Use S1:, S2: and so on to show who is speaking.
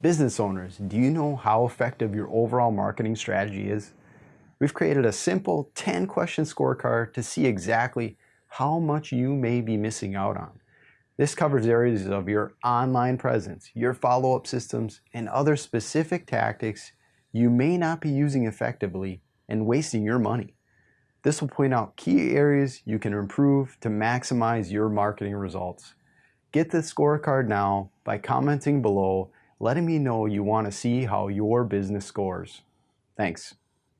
S1: Business owners, do you know how effective your overall marketing strategy is? We've created a simple 10 question scorecard to see exactly how much you may be missing out on. This covers areas of your online presence, your follow-up systems, and other specific tactics you may not be using effectively and wasting your money. This will point out key areas you can improve to maximize your marketing results. Get the scorecard now by commenting below letting me know you want to see how your business scores. Thanks.